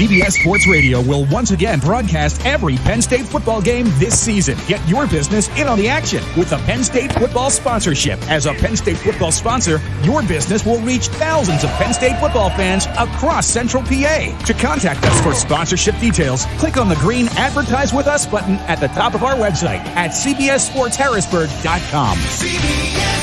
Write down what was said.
CBS Sports Radio will once again broadcast every Penn State football game this season. Get your business in on the action with a Penn State football sponsorship. As a Penn State football sponsor, your business will reach thousands of Penn State football fans across Central PA. To contact us for sponsorship details, click on the green Advertise with Us button at the top of our website at cbssportsharrisburg.com. CBS